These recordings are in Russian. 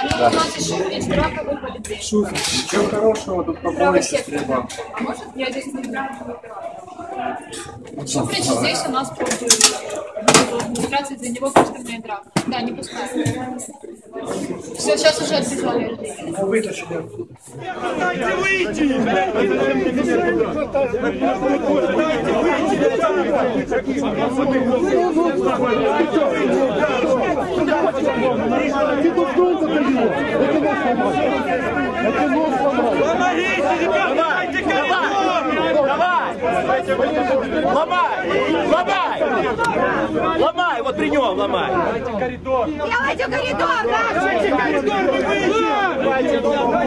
справа. Ну, у нас еще есть драка, выпали две. Шутер, ничего хорошего, тут сектор. стрельба. А может, я здесь не играю в принципе, здесь у нас просто администрация, для него кастомная драка. Да, не пускай. Все, сейчас уже отбежали. Дайте выйти! Помогите, ребята, дайте коридор! Давай! Ломай! Ломай! Ломай! Вот при нем ломай! Делайте коридор, да! Дайте коридор, мы выйдем! Дайте коридор!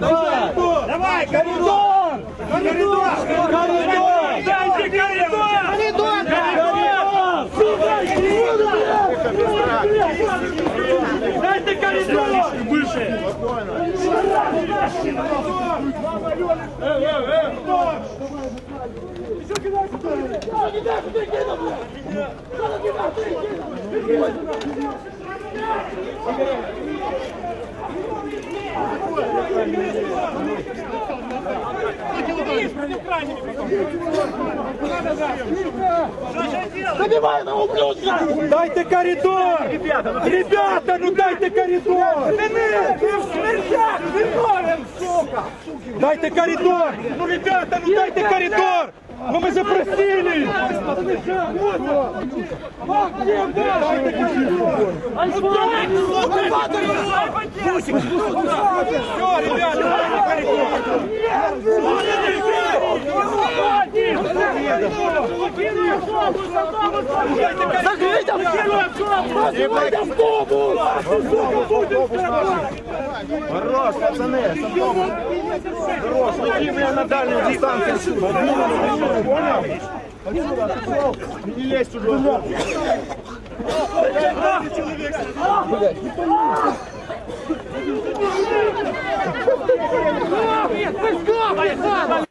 Давай, коридор! Коридор! Коридор! Дайте коридор! Дайте коридор! Дайте коридор! Ребята, ну дайте коридор! В смертях виновен, сука! Дайте коридор! Ну, ребята, ну дайте коридор! Ну мы запросили! Дайте коридор! Все, ребята, дайте коридор! Закрыть Закрыть автобус! Хорош, пацаны! Хорош, уйди меня на дальнюю дистанцию! Понял? Отсюда, отошел! Не лезь чужой!